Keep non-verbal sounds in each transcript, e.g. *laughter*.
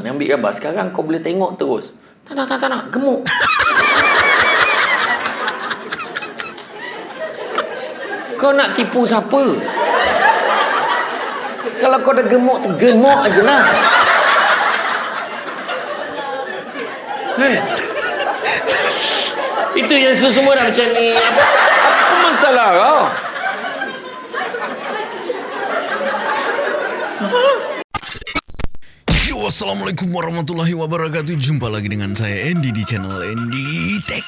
Ni ambil gambar. Sekarang kau boleh tengok terus. Tak nak, tak, tak nak. Gemuk. *laughs* kau nak tipu siapa? Kalau kau dah gemuk tu, gemuk aje lah. Hei. Itu yang semua dah macam ni. Apa, apa masalah kau? Assalamualaikum warahmatullahi wabarakatuh. Jumpa lagi dengan saya Andy di channel Andy Tech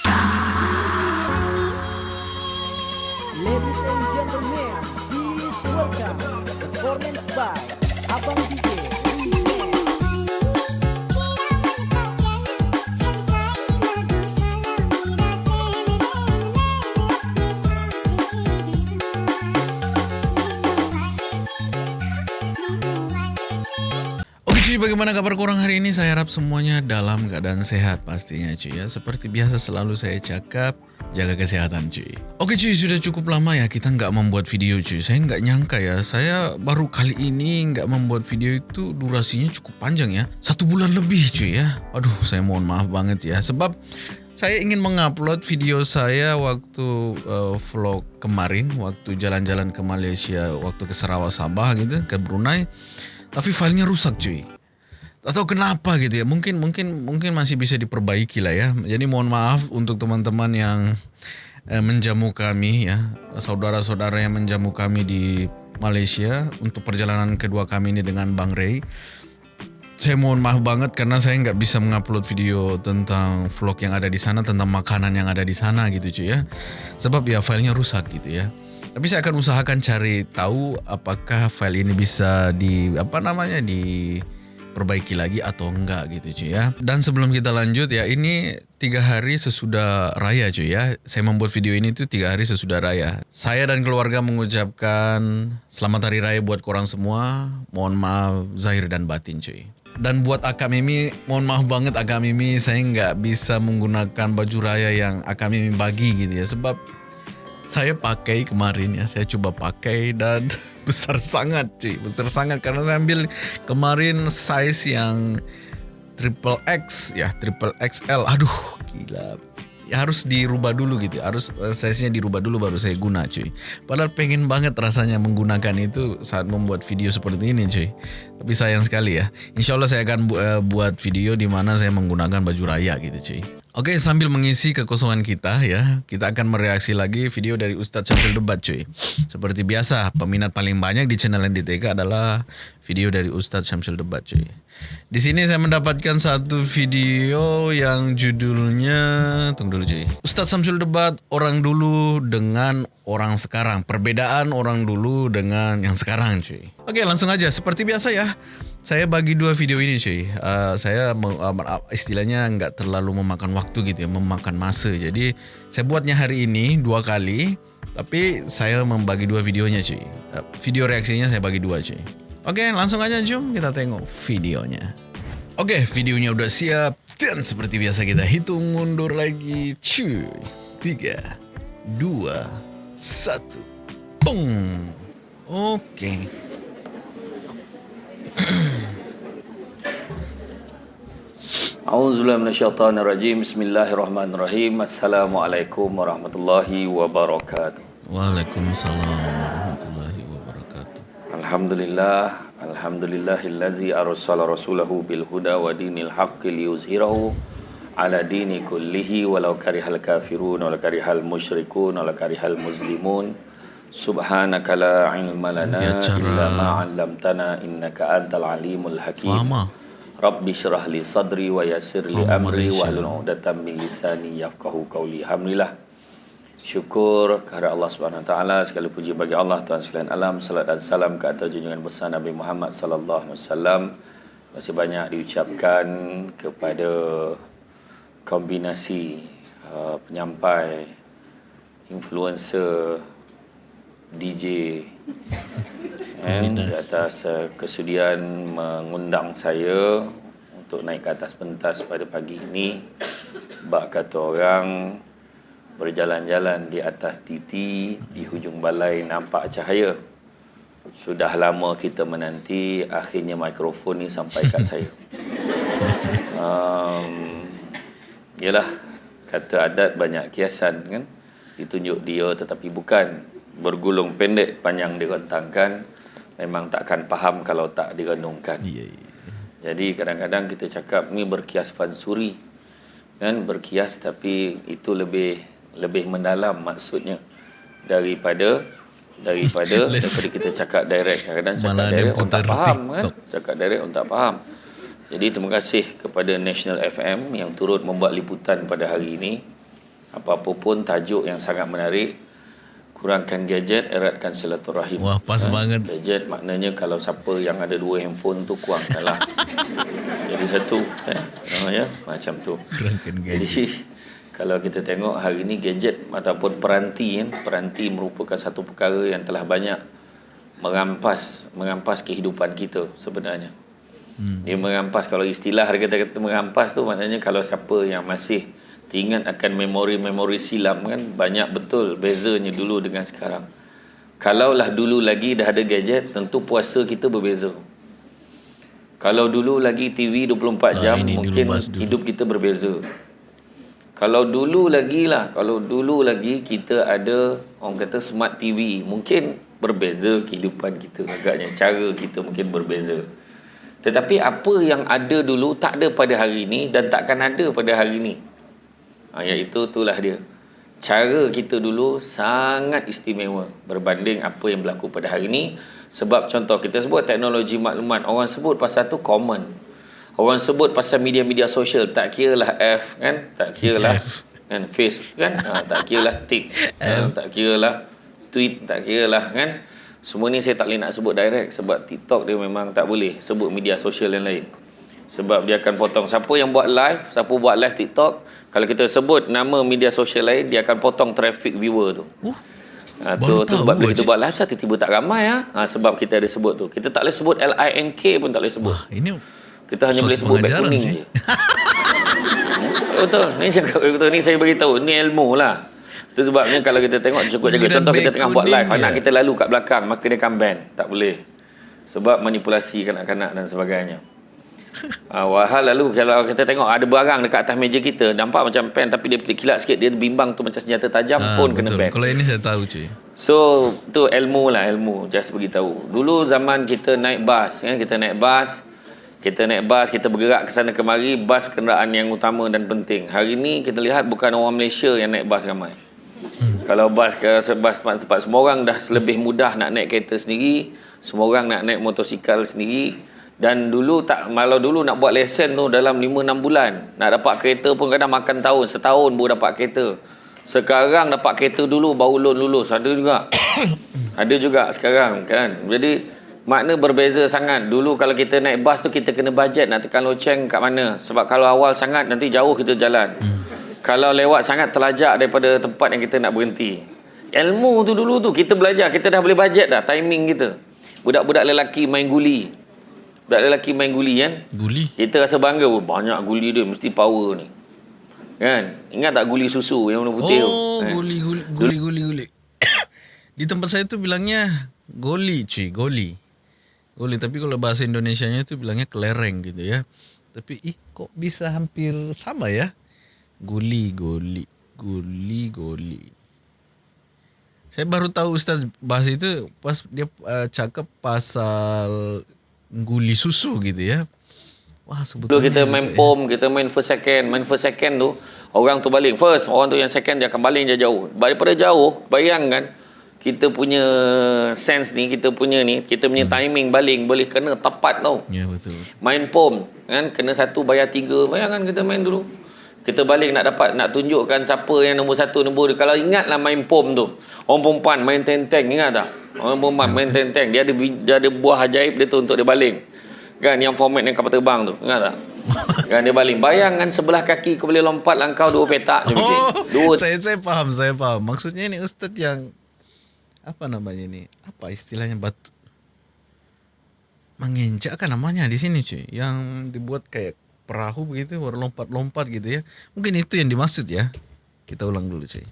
bagaimana kabar korang hari ini? Saya harap semuanya dalam keadaan sehat pastinya cuy ya. Seperti biasa selalu saya cakap Jaga kesehatan cuy. Oke cuy, sudah cukup lama ya kita nggak membuat video cuy. Saya nggak nyangka ya Saya baru kali ini nggak membuat video itu durasinya cukup panjang ya. Satu bulan lebih cuy ya. Aduh, saya mohon maaf banget ya. Sebab saya ingin mengupload video saya waktu uh, vlog kemarin waktu jalan-jalan ke Malaysia waktu ke Sarawak Sabah gitu ke Brunei. Tapi filenya rusak cuy atau kenapa gitu ya? Mungkin mungkin mungkin masih bisa diperbaiki lah ya. Jadi mohon maaf untuk teman-teman yang eh, menjamu kami ya. Saudara-saudara yang menjamu kami di Malaysia untuk perjalanan kedua kami ini dengan Bang Ray saya mohon maaf banget karena saya nggak bisa mengupload video tentang vlog yang ada di sana tentang makanan yang ada di sana gitu cuy ya. Sebab ya filenya rusak gitu ya. Tapi saya akan usahakan cari tahu apakah file ini bisa di apa namanya diperbaiki lagi atau enggak gitu cuy ya. Dan sebelum kita lanjut ya ini tiga hari sesudah raya cuy ya. Saya membuat video ini tuh tiga hari sesudah raya. Saya dan keluarga mengucapkan selamat hari raya buat korang semua. Mohon maaf zahir dan batin cuy dan buat Akak Mimi, mohon maaf banget Akak Mimi, saya nggak bisa menggunakan baju raya yang Akak Mimi bagi gitu ya. Sebab saya pakai kemarin ya, saya coba pakai dan *laughs* besar sangat cuy, besar sangat karena saya ambil kemarin size yang triple X ya, triple XL. Aduh, gila. Ya, harus dirubah dulu gitu, harus uh, size-nya dirubah dulu baru saya guna cuy. Padahal pengen banget rasanya menggunakan itu saat membuat video seperti ini cuy. Tapi sayang sekali ya. Insya Allah saya akan bu- uh, buat video di mana saya menggunakan baju raya gitu cuy. Oke sambil mengisi kekosongan kita ya Kita akan mereaksi lagi video dari Ustadz Syamsul Debat cuy. Seperti biasa peminat paling banyak di channel NDTK adalah video dari Ustadz Syamsul Debat cuy. Di sini saya mendapatkan satu video yang judulnya Tunggu dulu cuy. Ustadz Syamsul Debat orang dulu dengan orang sekarang. Perbedaan orang dulu dengan yang sekarang cuy. Oke langsung aja. Seperti biasa ya saya bagi dua video ini cuy. Uh, saya me- uh, istilahnya nggak terlalu memakan waktu gitu ya, memakan masa. Jadi saya buatnya hari ini dua kali, tapi saya membagi dua videonya cuy. Uh, video reaksinya saya bagi dua cuy. Oke, langsung aja jom kita tengok videonya. Oke, videonya udah siap dan seperti biasa kita hitung mundur lagi cuy. Tiga, dua, satu, Pung. Oke. A'udzubillahi minasyaitonirrajim. Bismillahirrahmanirrahim. Assalamualaikum warahmatullahi wabarakatuh. Waalaikumsalam warahmatullahi wabarakatuh. Alhamdulillah, alhamdulillahillazi arsala rasulahu bil huda wa dinil haqqi liyuzhirahu ala dini kullihi walau karihal kafirun walau karihal musyrikun walau karihal muslimun. Subhanaka la ilma lana Dia cara- illa ma 'allamtana innaka antal alimul hakim. Faham ah? Rabbi syrah li sadri wa yassir li amri wa hlul 'uqdatam min lisani yafqahu qawli. Alhamdulillah. Syukur kepada Allah Subhanahu Wa Taala segala puji bagi Allah Tuhan sekalian alam salat dan salam ke atas junjungan besar Nabi Muhammad sallallahu alaihi wasallam. Masih banyak diucapkan kepada kombinasi uh, penyampai influencer DJ kan, *laughs* di atas uh, kesudian mengundang saya untuk naik ke atas pentas pada pagi ini. Bak kata orang berjalan-jalan di atas titi di hujung balai nampak cahaya. Sudah lama kita menanti akhirnya mikrofon ni sampai kat saya. *laughs* Um, Yalah Kata adat banyak kiasan kan? Ditunjuk dia tetapi bukan Bergulung pendek panjang digontangkan Memang takkan faham kalau tak direnungkan iya. Jadi kadang-kadang kita cakap ni berkias fansuri kan? Berkias tapi itu lebih lebih mendalam maksudnya daripada daripada *laughs* daripada kita cakap direct. Kadang-kadang cakap Malah direct orang tak faham kan? Cakap direct orang tak faham. Jadi terima kasih kepada National FM yang turut membuat liputan pada hari ini. Apa-apa pun tajuk yang sangat menarik kurangkan gadget eratkan silaturahim Wah, pas banget. gadget maknanya kalau siapa yang ada dua handphone tu kurangkanlah *laughs* jadi satu eh, namanya macam tu Kurangkan gadget. jadi kalau kita tengok hari ini gadget ataupun peranti kan peranti merupakan satu perkara yang telah banyak merampas merampas kehidupan kita sebenarnya hmm. dia merampas kalau istilah dia kata, kata merampas tu maknanya kalau siapa yang masih teringat akan memori-memori silam kan? Banyak betul bezanya dulu dengan sekarang. Kalaulah dulu lagi dah ada gadget tentu puasa kita berbeza. Kalau dulu lagi TV 24 jam ini dulu mungkin hidup kita berbeza. Kalau dulu lagi lah kalau dulu lagi kita ada orang kata smart TV mungkin berbeza kehidupan kita agaknya cara kita mungkin berbeza. Tetapi apa yang ada dulu tak ada pada hari ini dan takkan ada pada hari ini ha, iaitu itulah dia. Cara kita dulu sangat istimewa berbanding apa yang berlaku pada hari ini. Sebab contoh kita sebut teknologi maklumat. Orang sebut pasal tu common. Orang sebut pasal media-media sosial tak kira lah F kan? Tak kira lah kan? Face kan? Ha, tak kira lah tick ha, *laughs* tak kira lah tweet tak kira lah kan? Semua ni saya tak boleh nak sebut direct sebab TikTok dia memang tak boleh sebut media sosial yang lain. Sebab dia akan potong siapa yang buat live siapa buat live TikTok kalau kita sebut nama media sosial lain dia akan potong traffic viewer tu. Oh, Ha, tu, tu sebab bila kita buat live tiba-tiba tak ramai ha? ha, sebab kita ada sebut tu. Kita tak boleh sebut L-I-N-K pun tak boleh sebut. Wah, ini kita hanya boleh sebut pengajaran kuning je. *laughs* Betul. Ni cakap betul ni saya beritahu ni ilmu lah. Itu sebabnya kalau kita tengok cukup jaga contoh kita tengah buat live anak je. kita lalu kat belakang maka dia akan ban. Tak boleh. Sebab manipulasi kanak-kanak dan sebagainya Ah, walhal lalu kalau kita tengok ada barang dekat atas meja kita nampak macam pen tapi dia kilat sikit dia bimbang tu macam senjata tajam Ah, pun kena betul. ban Kalau ini saya tahu cuy. So tu ilmu lah ilmu just beritahu. Dulu zaman kita naik bas kan kita naik bas kita naik bas kita bergerak ke sana kemari bas kenderaan yang utama dan penting. Hari ni kita lihat bukan orang Malaysia yang naik bas ramai. Hmm. Kalau bas ke bas tempat-tempat semua orang dah lebih mudah nak naik kereta sendiri, semua orang nak naik motosikal sendiri dan dulu tak malau dulu nak buat lesen tu dalam 5 6 bulan. Nak dapat kereta pun kadang makan tahun, setahun baru dapat kereta. Sekarang dapat kereta dulu baru loan lulus. Ada juga. *coughs* Ada juga sekarang kan. Jadi makna berbeza sangat. Dulu kalau kita naik bas tu kita kena bajet nak tekan loceng kat mana. Sebab kalau awal sangat nanti jauh kita jalan. Kalau lewat sangat terlajak daripada tempat yang kita nak berhenti. Ilmu tu dulu tu kita belajar. Kita dah boleh bajet dah timing kita. Budak-budak lelaki main guli. Budak lelaki main guli kan. Guli. Kita rasa bangga oh, banyak guli dia mesti power ni. Kan? Ingat tak guli susu yang warna putih tu? Oh, Kan? guli guli guli guli guli. *coughs* Di tempat saya tu bilangnya goli cuy, goli. Goli tapi kalau bahasa Indonesianya tu bilangnya kelereng gitu ya. Tapi ih kok bisa hampir sama ya? Guli goli guli goli. Saya baru tahu Ustaz bahas itu pas dia uh, cakap pasal guli susu gitu ya. Wah Dulu sebetulnya kita main juga ya. pom, kita main first second. Main first second tu, orang tu baling. First, orang tu yang second dia akan baling dia jauh. Daripada jauh, bayangkan kita punya sense ni, kita punya ni, kita punya timing baling boleh kena tepat tau. Ya betul. Main pom, kan kena satu bayar tiga. Bayangkan kita main dulu. Kita balik nak dapat nak tunjukkan siapa yang nombor satu nombor dia. Kalau ingatlah main pom tu. Orang perempuan main tenteng ingat tak? Orang perempuan main tenteng dia ada dia ada buah ajaib dia tu untuk dia baling. Kan yang format yang kapal terbang tu. Ingat tak? *laughs* kan dia baling. Bayangkan sebelah kaki kau boleh lompat langkau dua petak. Oh, Dua *laughs* saya saya paham, saya paham. Maksudnya ini ustaz yang apa namanya ini? Apa istilahnya batu? Menginjak kan namanya di sini cuy. Yang dibuat kayak perahu begitu, baru lompat-lompat gitu ya. Mungkin itu yang dimaksud ya. Kita ulang dulu cuy.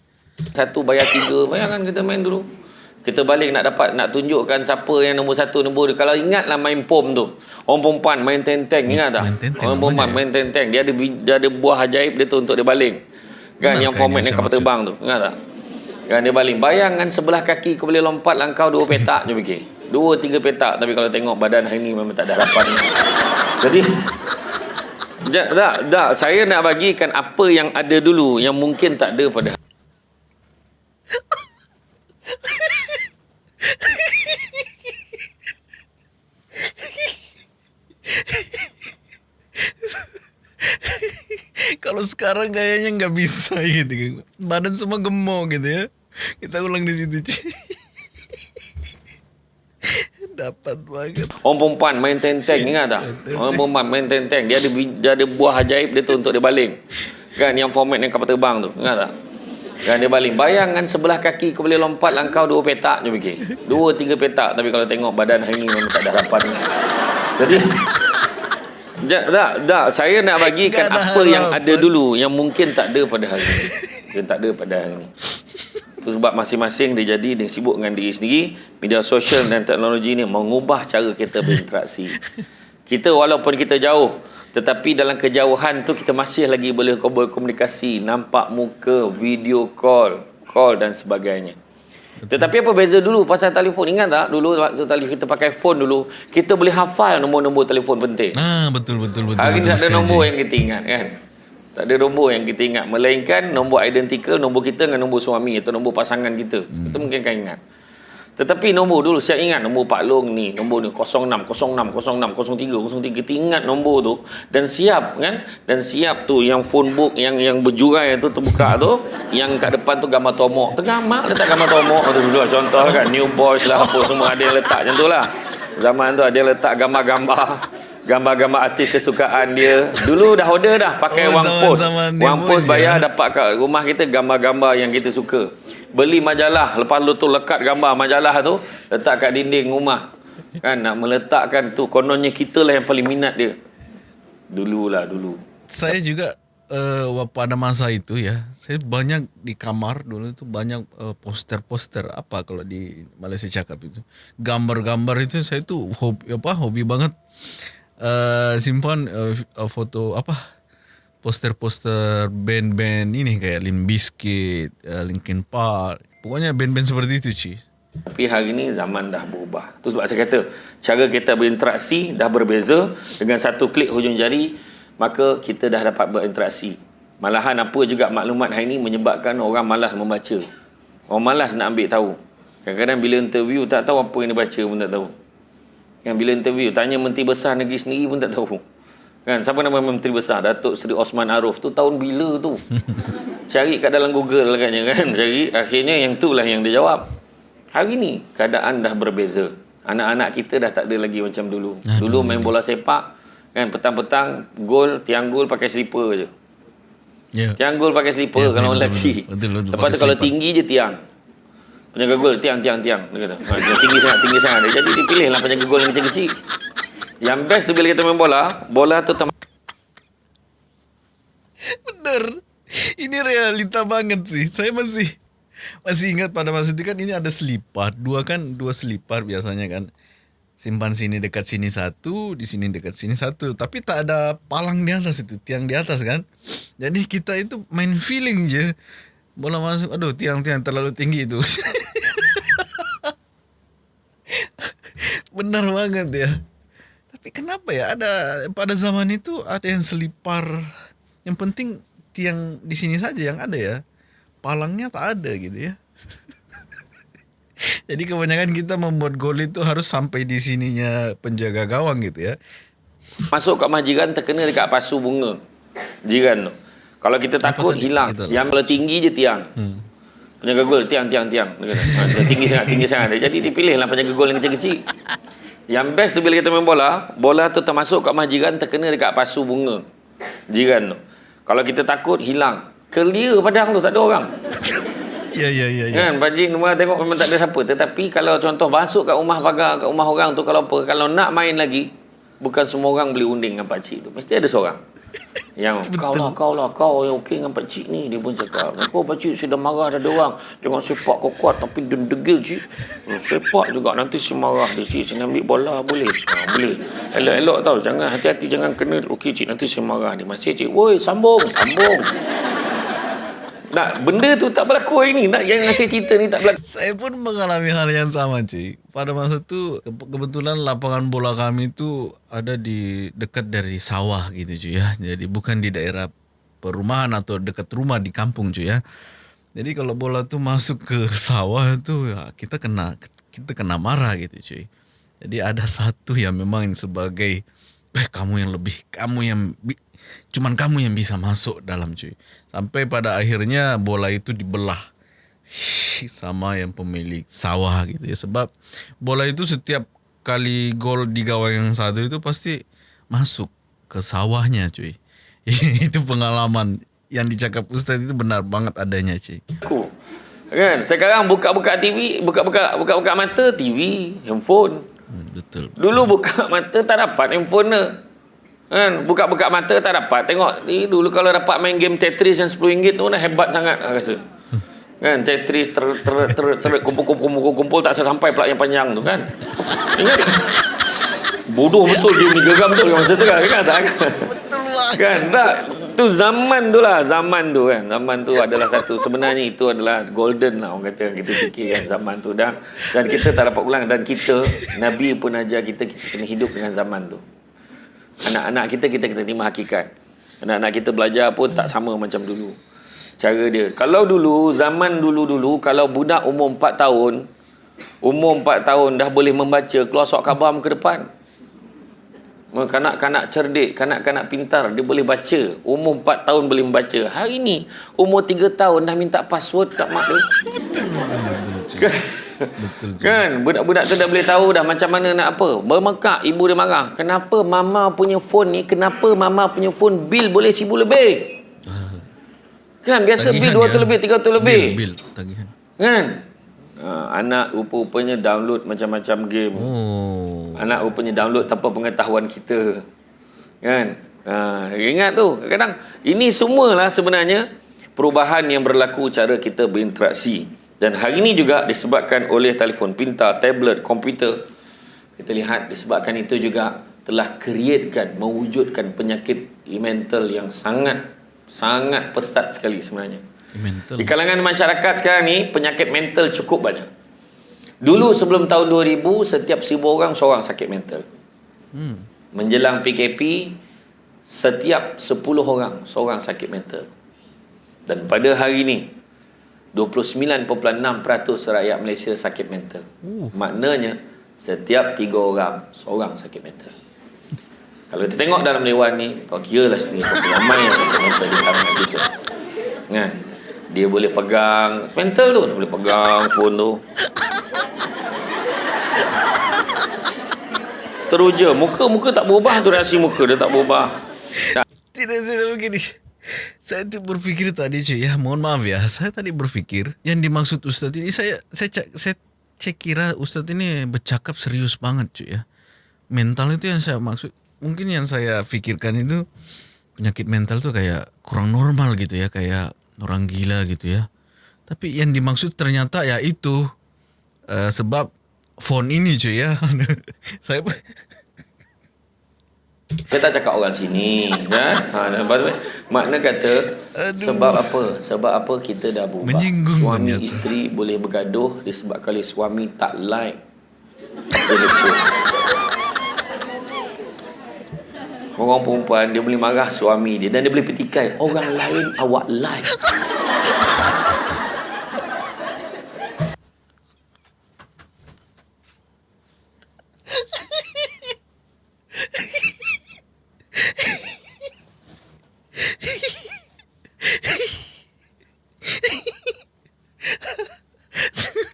Satu bayar tiga. Bayangkan kita main dulu. Kita balik nak dapat nak tunjukkan siapa yang nombor satu nombor dua. Kalau ingatlah main pom tu. Orang perempuan main tenteng ingat tak? Main tenteng, Orang perempuan main tenteng. Dia ada dia ada buah ajaib dia tu untuk dia baling. Kan Benar yang format saya kapal terbang tu. Ingat tak? Kan dia baling. Bayangkan sebelah kaki kau boleh lompat langkau dua petak je fikir. Dua tiga petak tapi kalau tengok badan hari ni memang tak ada harapan. *laughs* Jadi tak, tak, tak, saya nak bagikan apa yang ada dulu yang mungkin tak ada pada *laughs* Kalau sekarang kayaknya nggak bisa gitu. Badan semua gemuk gitu ya. Kita ulang di situ. Dapat banget. Orang perempuan main tenteng ingat tak? Orang perempuan main tenteng dia ada dia ada buah ajaib dia tu untuk dia baling. Kan yang format yang kapal terbang tu. Ingat tak? Kan dia baling. Bayangkan sebelah kaki kau boleh lompat langkau dua petak je fikir. Dua tiga petak tapi kalau tengok badan hari ni memang tak ada harapan. Jadi tak, tak, tak, saya nak bagikan apa yang ada dulu yang mungkin tak ada pada hari ini. Yang tak ada pada hari ini. Itu sebab masing-masing dia jadi dia sibuk dengan diri sendiri. Media sosial dan teknologi ni mengubah cara kita berinteraksi. Kita walaupun kita jauh, tetapi dalam kejauhan tu kita masih lagi boleh berkomunikasi, nampak muka, video call, call dan sebagainya. Tetapi apa beza dulu pasal telefon? Ingat tak dulu waktu telefon kita pakai phone dulu, kita boleh hafal nombor-nombor telefon penting. Ah betul betul betul. Hari betul tak ada nombor yang kita ingat kan. Tak ada nombor yang kita ingat. Melainkan nombor identical, nombor kita dengan nombor suami atau nombor pasangan kita. Hmm. Kita mungkin kan ingat. Tetapi nombor dulu, saya ingat nombor Pak Long ni. Nombor ni 06, 06, 06, 03, 03. Kita ingat nombor tu. Dan siap kan. Dan siap tu yang phone book yang yang berjurai tu terbuka tu. Yang kat depan tu gambar tomok. Tergamak letak gambar tomok tu dulu. Contoh kan. New boys lah apa semua ada yang letak macam tu lah. Zaman tu ada yang letak gambar-gambar gambar-gambar artis kesukaan dia. Dulu dah order dah pakai Oh, wang dia Wang bos, bayar ya. dapat kat rumah kita gambar-gambar yang kita suka. Beli majalah, lepas tu tu lekat gambar majalah tu letak kat dinding rumah. Kan nak meletakkan tu kononnya kita lah yang paling minat dia. Dululah dulu. Saya juga uh, pada masa itu ya, saya banyak di kamar dulu itu banyak uh, poster-poster apa kalau di Malaysia cakap itu. Gambar-gambar itu saya tuh hobi apa hobi banget uh, simpan uh, foto apa poster-poster band-band ini kayak Limp Bizkit, uh, Linkin Park. Pokoknya band-band seperti itu, Ci. Tapi hari ni zaman dah berubah. Tu sebab saya kata, cara kita berinteraksi dah berbeza. Dengan satu klik hujung jari, maka kita dah dapat berinteraksi. Malahan apa juga maklumat hari ni menyebabkan orang malas membaca. Orang malas nak ambil tahu. Kadang-kadang bila interview tak tahu apa yang dia baca pun tak tahu. Kan bila interview tanya menteri besar negeri sendiri pun tak tahu. Kan siapa nama menteri besar? Datuk Seri Osman Arif tu tahun bila tu? *laughs* Cari kat dalam Google agaknya kan. *laughs* Cari akhirnya yang tu lah yang dia jawab. Hari ni keadaan dah berbeza. Anak-anak kita dah tak ada lagi macam dulu. Aduh, dulu main bola sepak kan petang-petang gol tiang gol pakai slipper je. Ya. Tiang gol pakai slipper Ya, kalau betul, lelaki. betul, betul, betul, Lepas tu kalau tinggi je tiang. Penjaga gol tiang tiang tiang dia kata. Ha, dia tinggi sangat tinggi sangat. Dia jadi dipilih lah penjaga gol yang kecil-kecil. Yang best tu bila kita main bola, bola tu tem- Bener. Ini realita banget sih. Saya masih masih ingat pada masa itu kan ini ada selipar. Dua kan dua selipar biasanya kan. Simpan sini dekat sini satu, di sini dekat sini satu. Tapi tak ada palang di atas itu, tiang di atas kan. Jadi kita itu main feeling je. Bola masuk, aduh tiang-tiang terlalu tinggi itu. *laughs* *laughs* Benar banget ya. Tapi kenapa ya ada pada zaman itu ada yang selipar. Yang penting tiang di sini saja yang ada ya. Palangnya tak ada gitu ya. *laughs* Jadi kebanyakan kita membuat gol itu harus sampai di sininya penjaga gawang gitu ya. masuk kat rumah jiran terkena dekat pasu bunga. Jiran tu. Kalau kita takut hilang. Yang tinggi je tiang. Hmm. Penjaga gol tiang tiang tiang dia kata. Ha, dia tinggi sangat tinggi sangat. Jadi dipilih lah penjaga gol yang kecil-kecil. Yang best tu bila kita main bola, bola tu termasuk kat rumah jiran terkena dekat pasu bunga. Jiran tu. Kalau kita takut hilang. Clear padang tu tak ada orang. Ya ya ya ya. Kan Pak rumah tengok memang tak ada siapa. Tetapi kalau contoh masuk kat rumah pagar, kat rumah orang tu kalau apa, kalau nak main lagi, bukan semua orang boleh unding dengan Pak Cik tu. Mesti ada seorang. Yang kau lah, kau lah, kau yang okey dengan pakcik ni. Dia pun cakap, kau pakcik saya dah marah dah ada orang. Jangan sepak kau kuat tapi dia degil cik. "Hmm, Sepak juga nanti saya marah dia cik. Saya ambil bola boleh? Ha, boleh. Elok-elok tau. Jangan hati-hati jangan kena. Okey cik nanti saya marah dia. Masih cik. Woi sambung. Sambung. Nak benda tu tak berlaku hari ni. Nak yang ngasih cerita ni tak berlaku. Saya pun mengalami hal yang sama cuy. Pada masa tu ke- kebetulan lapangan bola kami tu ada di dekat dari sawah gitu cuy ya. Jadi bukan di daerah perumahan atau dekat rumah di kampung cuy ya. Jadi kalau bola tu masuk ke sawah tu ya kita kena kita kena marah gitu cuy. Jadi ada satu yang memang sebagai eh kamu yang lebih kamu yang cuman kamu yang bisa masuk dalam cuy. Sampai pada akhirnya bola itu dibelah sama yang pemilik sawah gitu ya sebab bola itu setiap kali gol di gawang yang satu itu pasti masuk ke sawahnya cuy *laughs* itu pengalaman yang dicakap Ustaz itu benar banget adanya cuy Aku. Kan? Sekarang buka-buka TV, buka-buka buka-buka mata TV, handphone. hmm, betul Dulu buka mata tak dapat handphone. Kan? Buka-buka mata tak dapat. Tengok ni dulu kalau dapat main game Tetris yang RM10 tu dah hebat sangat aku rasa. Kan Tetris ter ter ter, ter kumpul kumpul kumpul kumpul tak sampai pula yang panjang tu kan. Ingat? Bodoh betul game ni geram betul kan masa tu kan. Tak? betul lah kan tak tu zaman tu lah zaman tu kan zaman tu adalah satu sebenarnya itu adalah golden lah orang kata kita fikir kan zaman tu dan dan kita tak dapat ulang dan kita Nabi pun ajar kita kita kena hidup dengan zaman tu anak-anak kita kita kena terima hakikat anak-anak kita belajar pun tak sama macam dulu cara dia kalau dulu zaman dulu-dulu kalau budak umur 4 tahun umur 4 tahun dah boleh membaca keluar surat khabar muka depan Kanak-kanak cerdik, kanak-kanak pintar, dia boleh baca. Umur 4 tahun boleh membaca. Hari ni, umur 3 tahun dah minta password kat mak dia. Betul Kan? Budak-budak tu dah boleh tahu dah macam mana nak apa. Bermekak, ibu dia marah. Kenapa mama punya phone ni, kenapa mama punya phone bil boleh seribu lebih? *laughs* Kan? Biasa bil 200 lebih, 300 lebih. bil, bil tagihan Kan? Ha, anak rupa-rupanya download macam-macam game. oh Anak rupanya download tanpa pengetahuan kita. Kan? Ha, ingat tu. Kadang ini semualah sebenarnya perubahan yang berlaku cara kita berinteraksi. Dan hari ini juga disebabkan oleh telefon pintar, tablet, komputer. Kita lihat disebabkan itu juga telah createkan, mewujudkan penyakit mental yang sangat sangat pesat sekali sebenarnya. mental Di kalangan masyarakat sekarang ni penyakit mental cukup banyak. Dulu sebelum tahun 2000 setiap seribu orang seorang sakit mental. hmm. Menjelang PKP setiap 10 orang seorang sakit mental. Dan pada hari ini 29.6% rakyat Malaysia sakit mental. Uh. Maknanya setiap 3 orang seorang sakit mental. Kalau kita tengok dalam dewan ni, kau kira lah sendiri berapa ramai yang sakit mental di kalangan kita. Kan? Dia boleh pegang mental tu, dia boleh pegang phone tu. Teruja, muka-muka tak berubah tu reaksi muka dia tak berubah. Tidak, tidak begini. Saya tu berfikir tadi cuy ya, mohon maaf ya. Saya tadi berfikir yang dimaksud Ustadz ini saya saya saya cek kira Ustadz ini bercakap serius banget cuy ya. Mental itu yang saya maksud. Mungkin yang saya pikirkan itu penyakit mental tuh kayak kurang normal gitu ya, kayak orang gila gitu ya. Tapi yang dimaksud ternyata ya itu eh, sebab phone ini cuy ya. *laughs* saya Kita cakap orang sini kan. Ha lepas tu makna kata Aduh. sebab apa? Sebab apa kita dah berubah. Menyinggung suami ternyata. isteri boleh bergaduh disebabkan oleh suami tak like. Orang perempuan dia boleh marah suami dia dan dia boleh petikai orang lain awak like.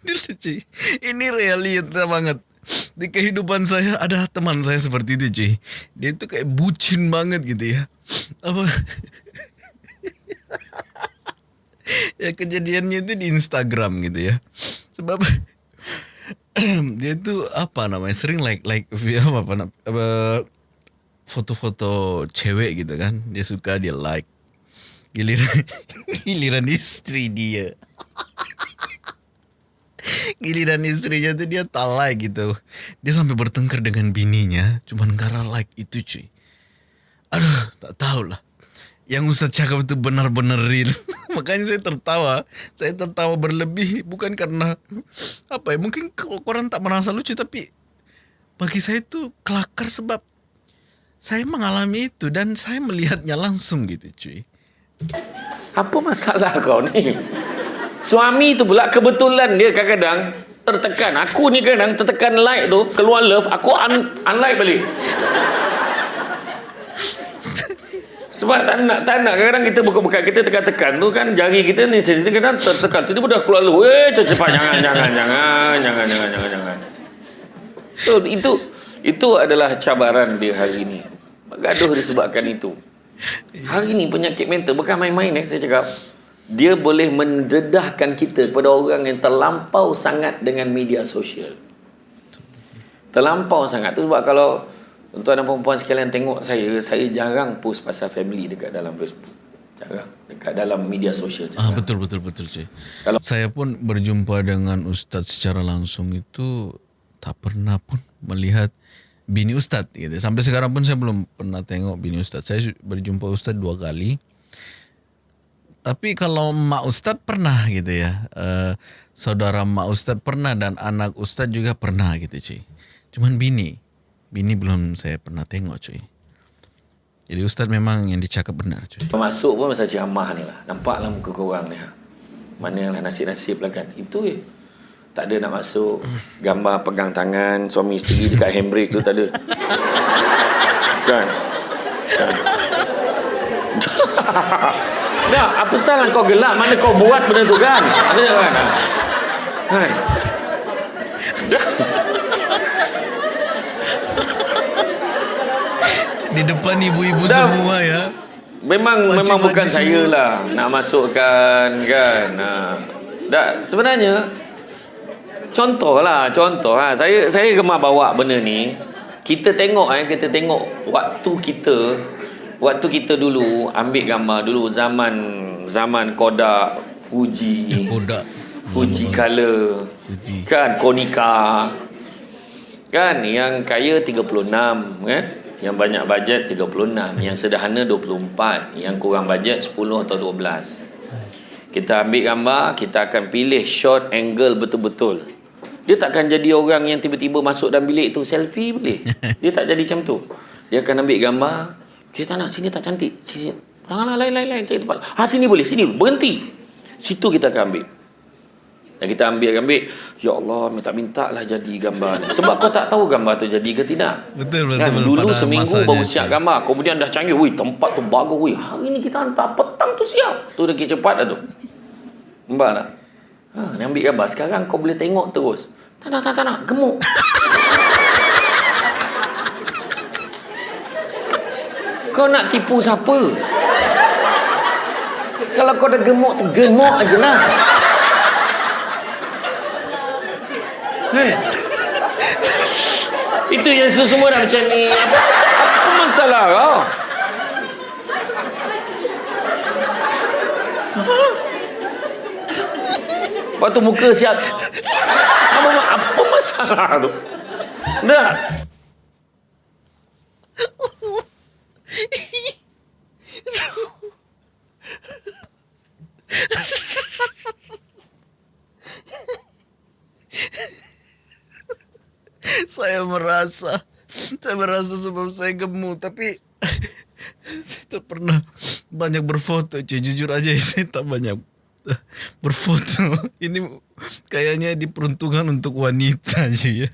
Dulu cuy Ini realita banget Di kehidupan saya ada teman saya seperti itu cuy Dia itu kayak bucin banget gitu ya Apa *laughs* Ya kejadiannya itu di Instagram gitu ya Sebab *clears throat* Dia itu apa namanya Sering like like apa, apa, apa foto-foto cewek gitu kan. Dia suka dia like. Giliran *laughs* giliran istri dia. *laughs* Giliran istrinya tuh dia tak like gitu. Dia sampai bertengkar dengan bininya cuman karena like itu cuy. Aduh, tak tahu lah. Yang Ustaz cakap itu benar-benar real. *laughs* Makanya saya tertawa. Saya tertawa berlebih bukan karena apa ya? Mungkin orang tak merasa lucu tapi bagi saya itu kelakar sebab saya mengalami itu dan saya melihatnya langsung gitu cuy. Apa masalah kau ni? Suami tu pula kebetulan dia kadang-kadang tertekan. Aku ni kadang tertekan like tu, keluar love, aku un unlike balik. Sebab tak nak, tak nak. Kadang-kadang kita buka-buka, kita tekan-tekan tu kan jari kita ni sensitif kadang tertekan. Tiba-tiba dah keluar love. Eh, cepat jangan, jangan, jangan, jangan, jangan, jangan, jangan. So, itu itu adalah cabaran dia hari ini. Gaduh disebabkan itu. Hari ini penyakit mental bukan main-main eh saya cakap. Dia boleh mendedahkan kita kepada orang yang terlampau sangat dengan media sosial. Terlampau sangat. tu sebab kalau tuan dan perempuan sekalian tengok saya, saya jarang post pasal family dekat dalam Facebook. Jarang. Dekat dalam media sosial. Ah betul betul betul cuy. Kalau saya pun berjumpa dengan ustaz secara langsung itu tak pernah pun melihat bini ustaz gitu. Sampai sekarang pun saya belum pernah tengok bini ustaz. Saya berjumpa ustaz dua kali. Tapi kalau mak ustaz pernah gitu ya. Uh, saudara mak ustaz pernah dan anak ustaz juga pernah gitu cuy. Cuman bini. Bini belum saya pernah tengok cuy. Jadi ustaz memang yang dicakap benar cuy. Masuk pun masa ceramah ni lah. Nampaklah muka korang ni. Ha. Mana yang nasib-nasib lah kan. Itu je. Tak ada nak masuk. Gambar pegang tangan suami isteri dekat handbrake tu tak ada. Kan? kan? *laughs* Dah, apa salah kau gelak? Mana kau buat benda tu kan? Ada kan? Kan? Di depan ibu-ibu semua ya. Memang Wajib memang bukan saya lah nak masukkan kan. Ha. Dah, sebenarnya contoh lah, contoh ha. Saya saya gemar bawa benda ni. Kita tengok eh, kita tengok waktu kita waktu kita dulu ambil gambar dulu zaman zaman Kodak, Fuji, ya, Kodak, Fuji Color, Fuji. kan Konica, kan yang kaya 36 kan, yang banyak bajet 36, yang sederhana 24, yang kurang bajet 10 atau 12. Kita ambil gambar, kita akan pilih shot angle betul-betul. Dia takkan jadi orang yang tiba-tiba masuk dalam bilik tu selfie boleh. *laughs* Dia tak jadi macam tu. Dia akan ambil gambar, kita nak sini tak cantik. Sini. Janganlah lain-lain cari tempat. Ha sini boleh, sini berhenti. Situ kita akan ambil. Dan kita ambil ambil, ya Allah, minta-minta lah jadi gambar ni. Sebab kau tak tahu gambar tu jadi ke tidak. Betul betul. Kan? Dulu seminggu baru siap gambar, kemudian dah canggih, wih tempat tu bagus, wih. Hari ni kita hantar petang tu siap. Tu dah cepat dah tu. Nampak tak? Ha, ni ambil gambar. Sekarang kau boleh tengok terus. Tak tak tak tak, tak. gemuk. *laughs* Kau nak tipu siapa? Kalau kau dah gemuk gemuk aje lah. Hey. Itu yang semua dah macam ni. Apa, apa masalah kau? Lepas tu muka siap. Apa, apa masalah tu? Dah. Saya merasa saya merasa sebab saya gemuk tapi saya tak pernah banyak berfoto cuy. Jujur aja *laughs* saya tak banyak berfoto. Ini kayaknya diperuntukkan untuk wanita cuy. ya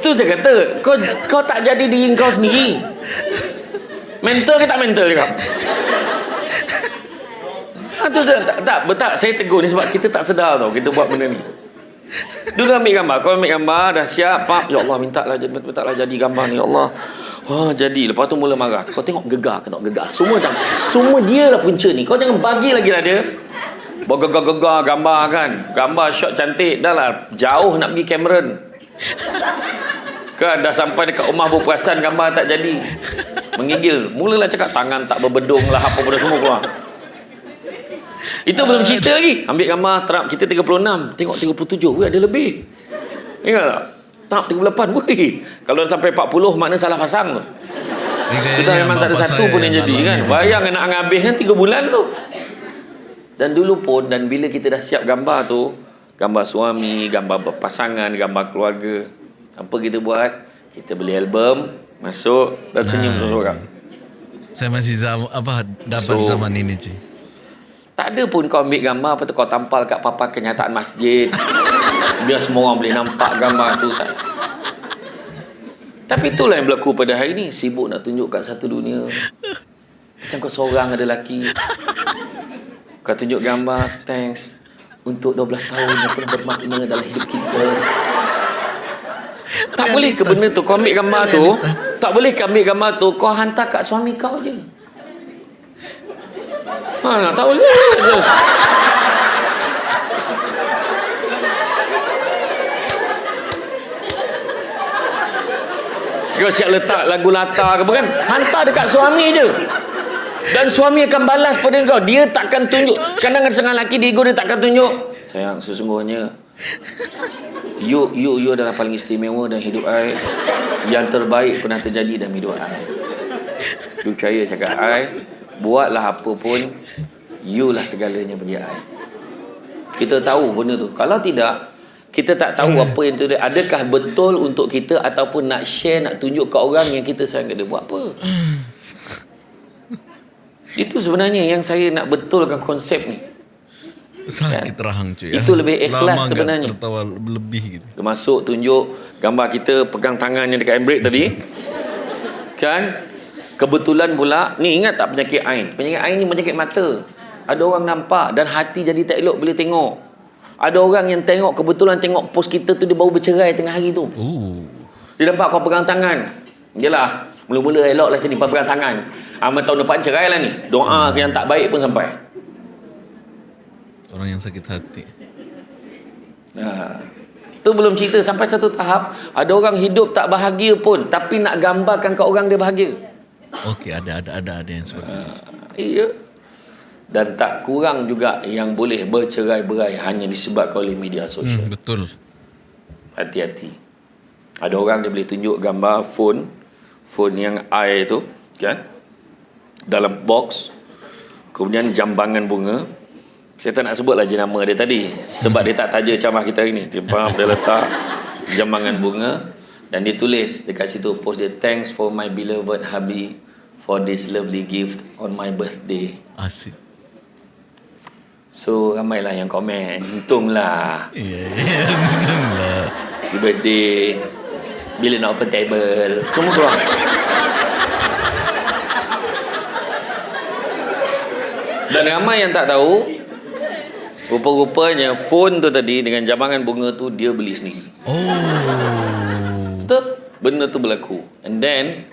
itu saya kata kau kau tak jadi diri kau sendiri mental ke tak mental juga ha, tu, tak, tak, tak, betul saya tegur ni sebab kita tak sedar tau kita buat benda ni Dulu ambil gambar. Kau ambil gambar, dah siap. Pak, ya Allah, minta lah, minta lah jadi gambar ni. Ya Allah. Wah, jadi. Lepas tu mula marah. Kau tengok gegar tak gegar. Semua jangan. Semua dia lah punca ni. Kau jangan bagi lagi lah dia. Bergegar-gegar gambar kan. Gambar shot cantik. Dah lah. Jauh nak pergi Cameron. *laughs* Kan dah sampai dekat rumah berperasan gambar tak jadi. Mengigil. Mulalah cakap tangan tak berbedung lah apa benda semua keluar. Itu belum cerita lagi. Ambil gambar terap kita 36. Tengok 37. Weh ada lebih. Ingat tak? Tak 38. Weh. Kalau dah sampai 40 makna salah pasang tu. Kita memang tak ada satu pun yang jadi kan. Bayang nak habis kan 3 bulan tu. Dan dulu pun dan bila kita dah siap gambar tu, gambar suami, gambar berpasangan, gambar keluarga, apa kita buat? Kita beli album, masuk dan senyum seorang. Saya masih zam, apa dapat So- zaman ini cuy. Tak ada pun kau ambil gambar apa tu kau tampal kat papan kenyataan masjid. *laughs* Biar semua orang boleh nampak gambar tu tak. Tapi itulah yang berlaku pada hari ni. Sibuk nak tunjuk kat satu dunia. Macam kau seorang ada lelaki. *laughs* Kau tunjuk gambar, thanks. Untuk 12 tahun yang penuh bermakna dalam hidup kita. Tak boleh ke benda tu? Kau ambil gambar tu. Tak boleh ke ambil gambar tu? Kau hantar kat suami kau je. Ha, tak boleh je. Kau siap letak lagu latar ke apa kan? Hantar dekat suami je. Dan suami akan balas pada kau. Dia takkan tunjuk. Kadang-kadang setengah lelaki dia ego dia takkan tunjuk. Sayang, sesungguhnya you you you adalah paling istimewa dalam hidup I. Yang terbaik pernah terjadi dalam hidup I. You percaya cakap I. Buatlah apa pun. You lah segalanya bagi I. Kita tahu benda tu. Kalau tidak, kita tak tahu apa yang tu. Adakah betul untuk kita ataupun nak share, nak tunjuk ke orang yang kita sayang dia buat apa? Itu sebenarnya yang saya nak betulkan konsep ni. Sakit rahang cuy. Itu lebih ikhlas Lama sebenarnya. tertawa lebih gitu. Masuk tunjuk gambar kita pegang tangan yang dekat handbrake tadi. Kan? Kebetulan pula, ni ingat tak penyakit ain? Penyakit ain ni penyakit mata. Ada orang nampak dan hati jadi tak elok bila tengok. Ada orang yang tengok kebetulan tengok post kita tu dia baru bercerai tengah hari tu. Oh. Dia nampak kau pegang tangan. Yelah, mula-mula elok lah macam pegang tangan. Amal tahun depan cerai lah ni. Doa yang tak baik pun sampai. Orang yang sakit hati. Ha. Tu belum cerita sampai satu tahap ada orang hidup tak bahagia pun tapi nak gambarkan kat orang dia bahagia. Okey, ada ada ada ada yang seperti itu. Iya. Dan tak kurang juga yang boleh bercerai-berai hanya disebabkan oleh media sosial. Hmm, betul. Hati-hati. Ada orang dia boleh tunjuk gambar phone, phone yang air tu, kan? Dalam box. Kemudian jambangan bunga. Saya tak nak sebut lagi nama dia tadi. Sebab dia tak taja camah kita hari ni. Dia faham, dia letak jambangan bunga. Dan dia tulis dekat situ, post dia, Thanks for my beloved hubby for this lovely gift on my birthday. Asik. So, ramailah yang komen. Untunglah. Lah. Happy birthday Bila nak open table Semua keluar Dan ramai yang tak tahu Rupa-rupanya Phone tu tadi Dengan jambangan bunga tu Dia beli sendiri. Oh. Betul? Benda tu berlaku. And then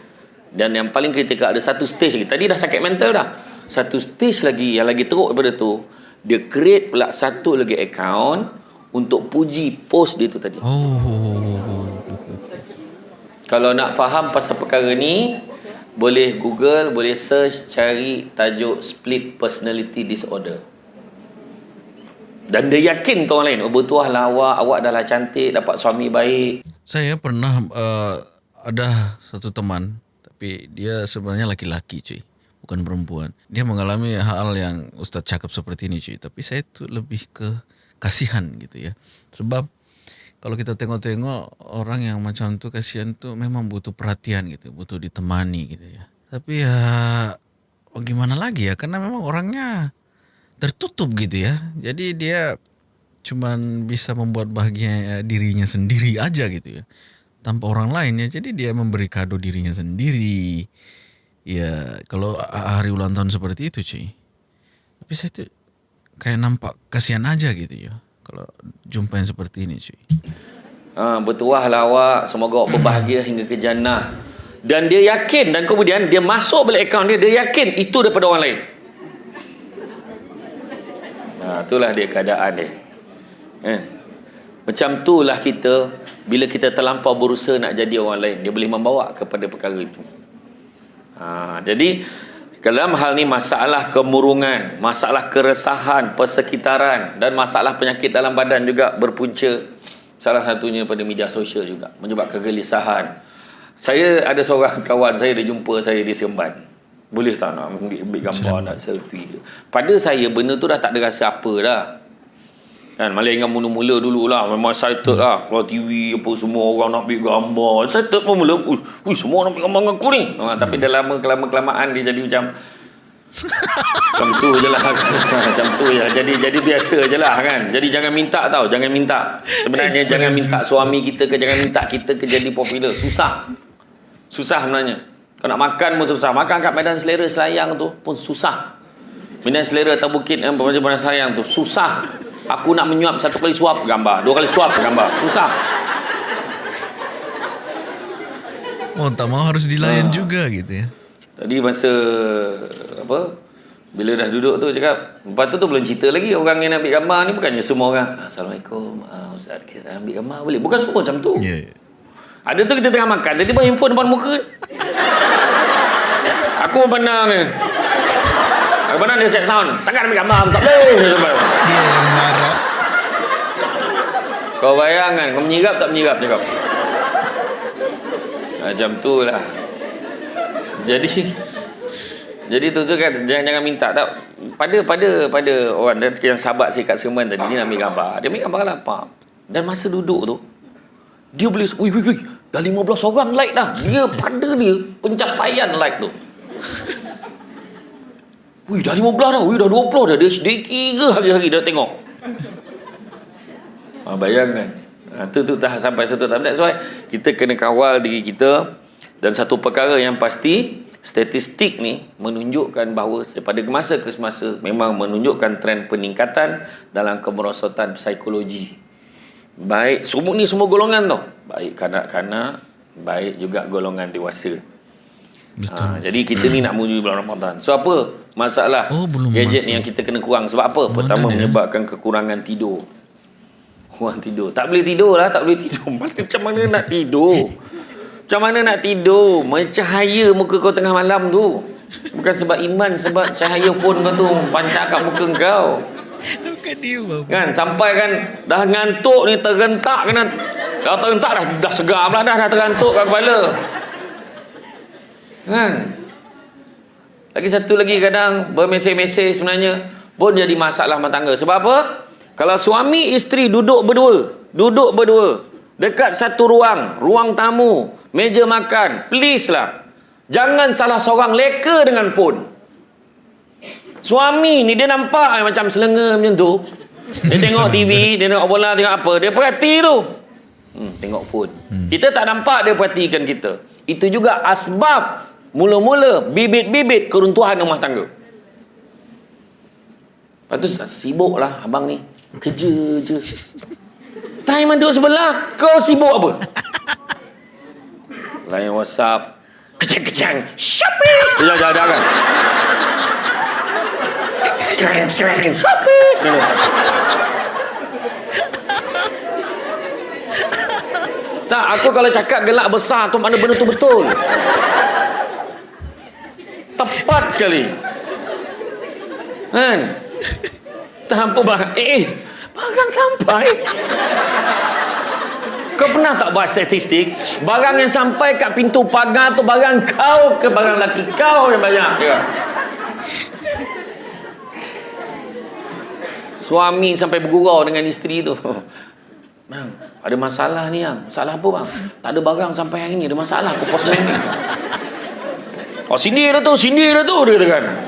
Dan yang paling kritikal Ada satu stage lagi. Tadi dah sakit mental dah. Satu stage lagi Yang lagi teruk daripada tu Dia create pula Satu lagi account Untuk puji post dia tu tadi. Oh. Kalau nak faham pasal perkara ni, boleh Google, boleh search, cari tajuk split personality disorder. Dan dia yakin orang lain, oh bertuah lah awak, awak dah lah cantik, dapat suami baik. Saya pernah uh, ada satu teman tapi dia sebenarnya laki-laki cuy, bukan perempuan. Dia mengalami hal yang Ustaz cakap seperti ini cuy, tapi saya tu lebih ke kasihan gitu ya. Sebab kalau kita tengok-tengok orang yang macam tu kasihan tu memang butuh perhatian gitu, butuh ditemani gitu ya. Tapi ya oh gimana lagi ya karena memang orangnya tertutup gitu ya. Jadi dia cuman bisa membuat bahagia dirinya sendiri aja gitu ya. Tanpa orang lain ya. Jadi dia memberi kado dirinya sendiri. Ya kalau hari ulang tahun seperti itu cuy. Tapi saya tuh kayak nampak kasihan aja gitu ya. Kalau jumpa yang seperti ini cuy. Ha, bertuah lah awak, semoga awak berbahagia hingga ke jannah. Dan dia yakin dan kemudian dia masuk balik akaun dia, dia yakin itu daripada orang lain. Ha, itulah dia keadaan dia. Kan? Macam itulah kita bila kita terlampau berusaha nak jadi orang lain dia boleh membawa kepada perkara itu ha, jadi dalam hal ni masalah kemurungan masalah keresahan persekitaran dan masalah penyakit dalam badan juga berpunca. Salah satunya pada media sosial juga menyebabkan kegelisahan. Saya ada seorang kawan saya dia jumpa saya di Seremban. Boleh tak nak ambil, ambil gambar nak selfie pada saya benda tu dah tak ada rasa apa dah Kan, Melainkan mula-mula dulu lah. Memang excited lah. Kalau TV apa semua orang nak ambil gambar. Excited pun mula. Ui, semua nak ambil gambar dengan aku ni. Ha, hmm. Tapi dah lama kelama-kelamaan dia jadi macam... macam tu je lah. *laughs* macam tu je. Jadi, jadi biasa je lah kan. Jadi jangan minta tau. Jangan minta. Sebenarnya jangan minta suami kita ke. Jangan minta kita ke jadi popular. Susah. Susah sebenarnya. Kau nak makan pun susah. Makan kat medan selera selayang tu pun susah. Medan selera atau bukit yang macam-macam sayang tu. Susah. Aku nak menyuap satu kali suap gambar, dua kali suap gambar. Susah. Oh, tak mau harus dilayan ha. juga gitu ya. Tadi masa apa? Bila dah duduk tu cakap, lepas tu tu belum cerita lagi orang yang nak ambil gambar ni bukannya semua orang. Assalamualaikum. Uh, Ustaz, kita ambil gambar boleh. Bukan semua macam tu. Ya. Yeah. Ada tu kita tengah makan, tiba-tiba handphone depan muka. Aku pun pandang ni. Aku pandang dia set sound. Takkan ambil gambar, tak boleh. Dia yang. Kau bayangkan, kau menyirap tak menyirap cakap. Macam tu lah. Jadi, jadi tu tu kan jangan jangan minta tak pada pada pada orang dan yang sahabat saya kat Seremban tadi dia nak ambil gambar. Dia ambil gambar lapar. Dan masa duduk tu dia boleh wih wih wih dah 15 orang like dah. Dia pada dia pencapaian like tu. *laughs* Wih dah 15 dah. Wih dah 20 dah. Dia sedikit ke hari-hari dah tengok. Ha, bayangkan. Ha, tu tu tak sampai satu tahap. That's why kita kena kawal diri kita. Dan satu perkara yang pasti, statistik ni menunjukkan bahawa pada masa ke semasa memang menunjukkan trend peningkatan dalam kemerosotan psikologi. Baik, semua ni semua golongan tau. Baik kanak-kanak, baik juga golongan dewasa. Betul. Ha, jadi kita ni nak menuju bulan Ramadan. So apa masalah oh, gadget masuk. yang kita kena kurang? Sebab apa? Pertama dia? menyebabkan kekurangan tidur. Kurang tidur. Tak boleh tidur lah. Tak boleh tidur. *laughs* Macam mana nak tidur? Macam mana nak tidur? Mencahaya muka kau tengah malam tu. Bukan sebab iman. Sebab cahaya phone kau tu. Pancak kat muka kau. Kan sampai kan dah ngantuk ni tergentak kena kalau tergentak dah dah segar lah dah dah tergantuk kat kepala Kan? Lagi satu lagi kadang bermesej-mesej sebenarnya pun jadi masalah rumah tangga. Sebab apa? Kalau suami isteri duduk berdua, duduk berdua dekat satu ruang, ruang tamu, meja makan, please lah. Jangan salah seorang leka dengan phone. Suami ni dia nampak macam selenga macam tu. Dia tengok TV, *laughs* dia tengok bola, tengok apa. Dia perhati tu. Hmm, tengok phone. Hmm. Kita tak nampak dia perhatikan kita. Itu juga asbab Mula-mula bibit-bibit keruntuhan rumah tangga. Lepas tu sibuk lah abang ni. Kerja je. Time duduk sebelah, kau sibuk apa? Lain WhatsApp. Kecang-kecang. Shopping! Jangan, jangan, jangan. Keren-keren. Shopping! Tak, aku kalau cakap gelak besar tu mana benda tu betul. Tepat sekali. Kan? Tanpa barang. Eh, eh, barang sampai. Kau pernah tak buat statistik? Barang yang sampai kat pintu pagar tu barang kau ke barang laki kau yang banyak? Ya. Suami sampai bergurau dengan isteri tu. Bang, ada masalah ni yang. Masalah apa bang? Tak ada barang sampai hari ni. Ada masalah. Aku postman ni. Oh sindir dah tu, sindir dah tu dia katakan.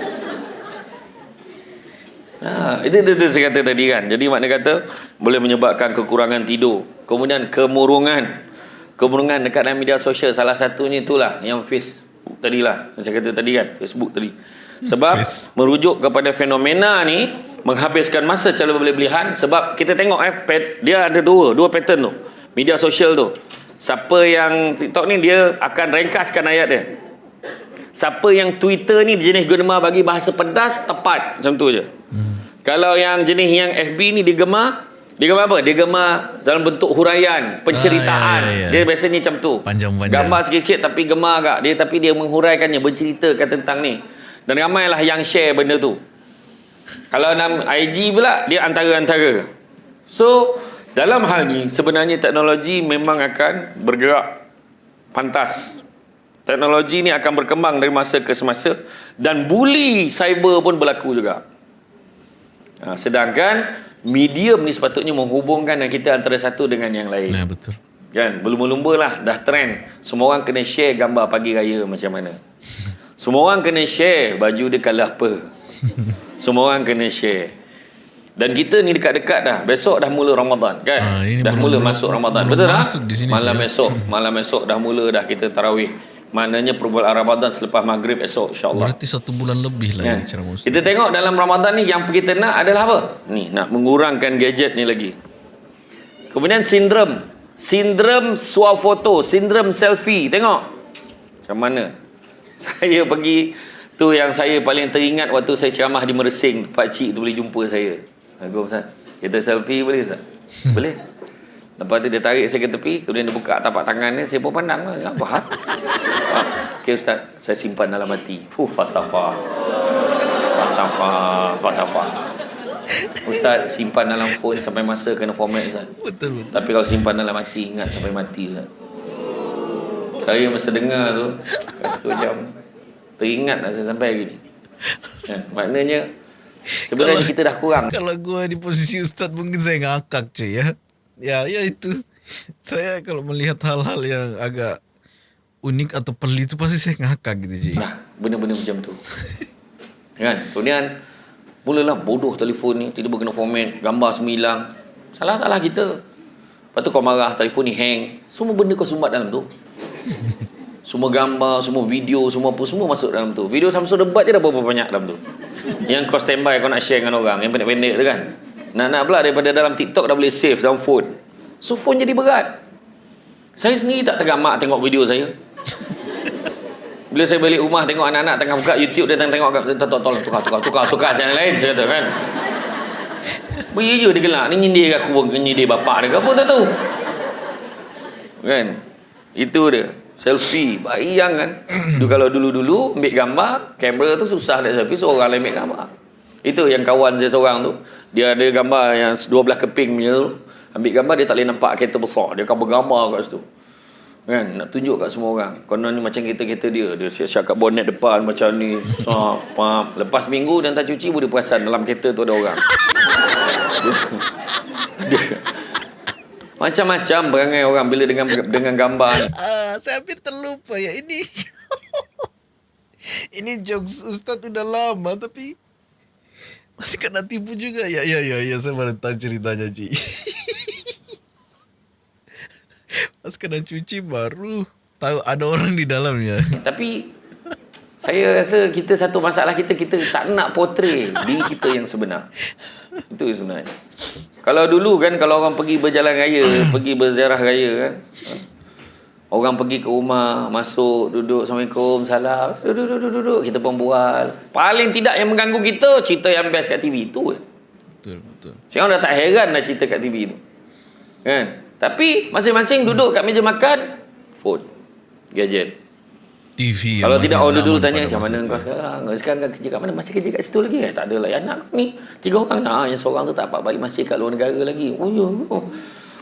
Ha, itu, itu, itu saya kata tadi kan. Jadi makna kata boleh menyebabkan kekurangan tidur. Kemudian kemurungan. Kemurungan dekat dalam media sosial salah satunya itulah yang face tadi lah. Saya kata tadi kan, Facebook tadi. Sebab face. merujuk kepada fenomena ni menghabiskan masa secara berlebihan sebab kita tengok eh dia ada dua, dua pattern tu. Media sosial tu. Siapa yang TikTok ni dia akan ringkaskan ayat dia. Siapa yang Twitter ni jenis gemar bagi bahasa pedas tepat macam tu je. Hmm. Kalau yang jenis yang FB ni digemar Dia gambar apa? Dia gambar dalam bentuk huraian, penceritaan. Ah, ya, ya, ya. Dia biasanya macam tu. Panjang-panjang. Gambar sikit-sikit tapi gemar agak. Dia tapi dia menghuraikannya, berceritakan tentang ni. Dan ramailah yang share benda tu. Kalau dalam IG pula dia antara-antara. So, dalam hal ni sebenarnya teknologi memang akan bergerak pantas. Teknologi ni akan berkembang dari masa ke semasa dan bully cyber pun berlaku juga. Ha, sedangkan medium ni sepatutnya menghubungkan kita antara satu dengan yang lain. Nah, betul. Kan, berlumba-lumba lah dah trend. Semua orang kena share gambar pagi raya macam mana. *laughs* Semua orang kena share baju dia kalah apa. *laughs* Semua orang kena share. Dan kita ni dekat-dekat dah. Besok dah mula Ramadan kan? Ini dah belum- mula belum- masuk Ramadan. belum Betul tak? masuk di sini, Malam saya. esok, malam esok dah mula dah kita tarawih. Maknanya perbulan Ramadan selepas maghrib esok insya-Allah. Berarti satu bulan lebih lah Kan? ini ceramah Ustaz. Kita tengok dalam Ramadan ni yang kita nak adalah apa? Ni nak mengurangkan gadget ni lagi. Kemudian sindrom, sindrom swafoto, sindrom selfie. Tengok. Macam mana? *laughs* Saya pergi tu yang saya paling teringat waktu saya ceramah di Mersing, pak cik tu boleh jumpa saya. Aku Ustaz, kita selfie boleh Ustaz? *laughs* boleh. Lepas tu dia tarik saya ke tepi, kemudian dia buka tapak tangan dia, saya pun pandang lah. Apa hal? Ah, Okey Ustaz, saya simpan dalam hati. Fuh, falsafah. Falsafah, falsafah. Ustaz simpan dalam phone sampai masa kena format Ustaz. Betul, betul. Tapi kalau simpan dalam hati ingat sampai mati Ustaz. Saya masa dengar tu satu jam teringat lah saya sampai hari ni. Kan? Maknanya sebenarnya kita dah kurang. Kalau gua di posisi Ustaz mungkin saya ngakak cuy ya. Ya, ya itu. *laughs* Saya kalau melihat hal-hal yang agak unik atau pelik itu pasti saya ngakak gitu cuy. Nah, benda-benda macam tu. kan? Kemudian mulalah bodoh telefon ni, tiba-tiba kena format, gambar semua hilang. Salah-salah kita. Lepas tu kau marah, telefon ni hang. Semua benda kau sumbat dalam tu. *laughs* Semua gambar, semua video, semua apa, semua masuk dalam tu. Video Samsung debat je dah berapa banyak dalam tu. Yang kau standby kau nak share dengan orang, yang pendek-pendek tu kan. Nak-nak pula daripada dalam TikTok dah boleh save dalam phone. So phone jadi berat. Saya sendiri tak tergamak tengok video saya. *laughs* Bila saya balik rumah tengok anak-anak tengah buka YouTube dia tengah tengok kat- tolong tolong tukar tukar tukar tukar jangan lain saya kata kan. *laughs* Beri je dia gelak ni nyindir aku pun nyindir bapak dia ke apa tak tahu. Kan? Itu dia. Selfie bayang kan. *coughs* Dulu kalau dulu-dulu ambil gambar, kamera tu susah nak selfie seorang lain ambil gambar. Itu yang kawan saya seorang tu. Dia ada gambar yang 12 keping punya tu. Ambil gambar dia tak boleh nampak kereta besar. Dia akan bergambar kat situ. Kan? Nak tunjuk kat semua orang. Konon ni macam kereta-kereta dia. Dia siap-siap kat bonet depan macam ni. Ha, pam. Lepas minggu dan tak cuci pun dia perasan dalam kereta tu ada orang. *laughs* dia, macam-macam perangai orang bila dengan dengan gambar ni. Ah, saya hampir terlupa ya ini. *laughs* ini jokes Ustaz udah lama tapi masih kena tipu juga. Ya, ya, ya, ya. Saya baru tahu ceritanya, Ci. Pas kena cuci baru tahu ada orang di dalamnya. Tapi saya rasa kita satu masalah kita kita tak nak portray diri kita yang sebenar. Itu yang sebenarnya. Kalau dulu kan kalau orang pergi berjalan raya, pergi berziarah raya kan. Orang pergi ke rumah, masuk, duduk, Assalamualaikum, salam. Duduk, duduk, duduk. Kita pun bual. Paling tidak yang mengganggu kita, cerita yang best kat TV. Itu je. Betul, betul. Sekarang dah tak heran dah cerita kat TV tu. Kan? Tapi masing-masing duduk kat meja makan, phone, gadget. TV yang Kalau tidak orang dulu tanya macam mana kau sekarang? Kau sekarang kau kerja kat mana? Masih kerja kat situ lagi? Eh, tak ada lah. Anak ni tiga orang. Ha, yang seorang tu tak dapat balik masih kat luar negara lagi. Oh ya. Oh.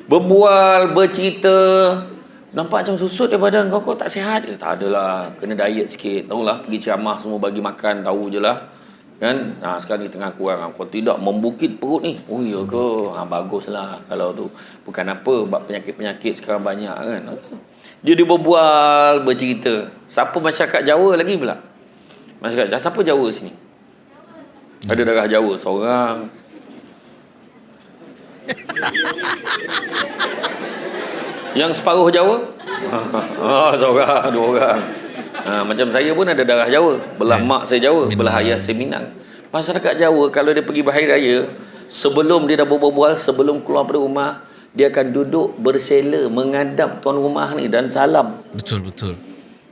Berbual, bercerita. Nampak macam susut dia badan kau. Kau tak sihat ke? Tak adalah. Kena diet sikit. Tahu lah. Pergi ceramah semua bagi makan. Tahu je lah. Kan? Ha, sekarang ni tengah kurang. Kau tidak membukit perut ni. Oh ya ke? Ha, baguslah kalau tu. Bukan apa. Sebab penyakit-penyakit sekarang banyak kan. Dia dia berbual, bercerita. Siapa masyarakat Jawa lagi pula? Masyarakat Jawa. Siapa Jawa sini? Ada darah Jawa seorang. *laughs* Yang separuh Jawa? oh, *laughs* seorang, dua orang. Ha, macam saya pun ada darah Jawa. Belah mak saya Jawa, belah Minang. ayah saya Minang. Masyarakat Jawa kalau dia pergi berhari raya, sebelum dia dah berbual, sebelum keluar dari rumah, dia akan duduk bersela menghadap tuan rumah ni dan salam. Betul, betul.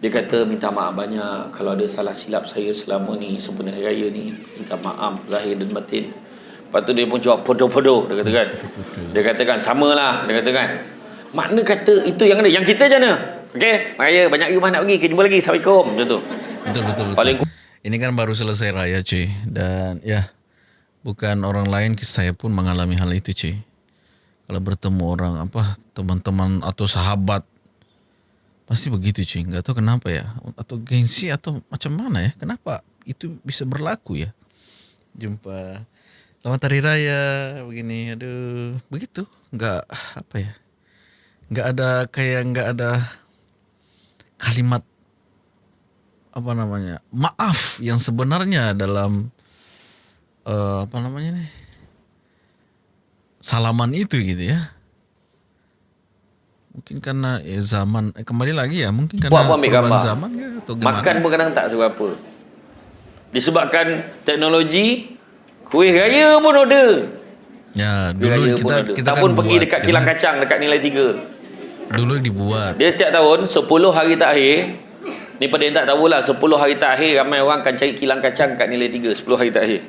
Dia kata minta maaf banyak kalau ada salah silap saya selama ni sempena hari raya ni. Minta maaf zahir dan batin. Lepas tu dia pun jawab podo-podo dia kata kan. Dia kata kan samalah dia kata kan. Makna kata itu yang ada. Yang kita je mana? Okey, Raya banyak rumah nak pergi. Kita jumpa lagi. Assalamualaikum. Macam tu. Betul betul betul. Paling Ini kan baru selesai raya cuy dan ya bukan orang lain saya pun mengalami hal itu cuy. Kalau bertemu orang apa teman-teman atau sahabat pasti begitu cuy. Enggak tahu kenapa ya atau gengsi atau macam mana ya. Kenapa itu bisa berlaku ya? Jumpa Selamat Hari Raya begini. Aduh, begitu. Enggak apa ya? Enggak ada kayak enggak ada kalimat apa namanya maaf yang sebenarnya dalam uh, apa namanya nih salaman itu gitu ya mungkin karena ya zaman eh, kembali lagi ya mungkin karena Buat- buat ambil perubahan gambar. zaman ya, atau gimana makan pun kadang tak seberapa. Disebabkan teknologi kuih raya pun order. ya dulu raya kita pun order. kita tak kan pun pergi buat, dekat kan? kilang kacang dekat nilai 3. Dulu dibuat Dia setiap tahun 10 hari terakhir Ni pada yang tak tahulah 10 hari terakhir ramai orang akan cari kilang kacang kat nilai 3 10 hari terakhir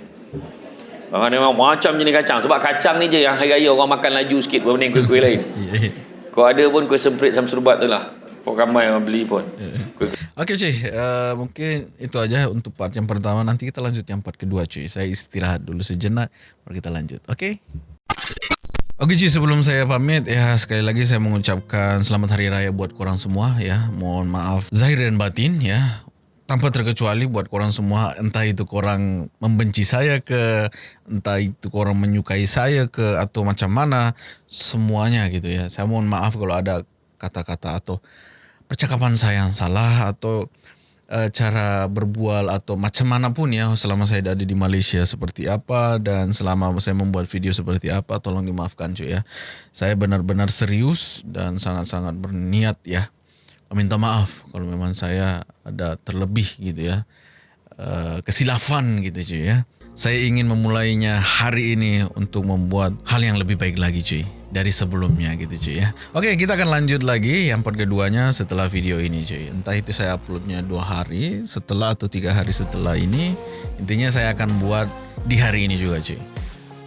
Orang memang macam jenis kacang Sebab kacang ni je yang hari raya orang makan laju sikit Berbanding kuih-kuih lain *laughs* Ya, ya. Kau ada pun kuih semprit sama serubat tu lah Kau ramai orang beli pun Kuih- Oke cuy, eh, mungkin itu aja untuk part yang pertama. Nanti kita lanjut yang part kedua cuy. Saya istirahat dulu sejenak, baru kita lanjut. Oke? Oke cuy, sebelum saya pamit ya sekali lagi saya mengucapkan selamat hari raya buat korang semua ya. Mohon maaf zahir dan batin ya. Tanpa terkecuali buat korang semua, entah itu korang membenci saya ke, entah itu korang menyukai saya ke, atau macam mana, semuanya gitu ya. Saya mohon maaf kalau ada kata-kata atau percakapan saya yang salah atau uh, cara berbual atau macam mana pun ya selama saya ada di Malaysia seperti apa dan selama saya membuat video seperti apa tolong dimaafkan cuy ya. Saya benar-benar serius dan sangat-sangat berniat ya meminta maaf kalau memang saya ada terlebih gitu ya. Uh, kesilafan gitu cuy ya. Saya ingin memulainya hari ini untuk membuat hal yang lebih baik lagi cuy dari sebelumnya gitu cuy ya. Oke kita akan lanjut lagi yang part keduanya setelah video ini cuy. Entah itu saya uploadnya dua hari setelah atau tiga hari setelah ini. Intinya saya akan buat di hari ini juga cuy.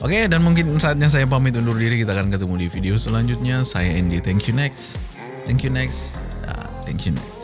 Oke dan mungkin saatnya saya pamit undur diri kita akan ketemu di video selanjutnya. Saya Andy. Thank you next. Thank you next. Dan thank you next.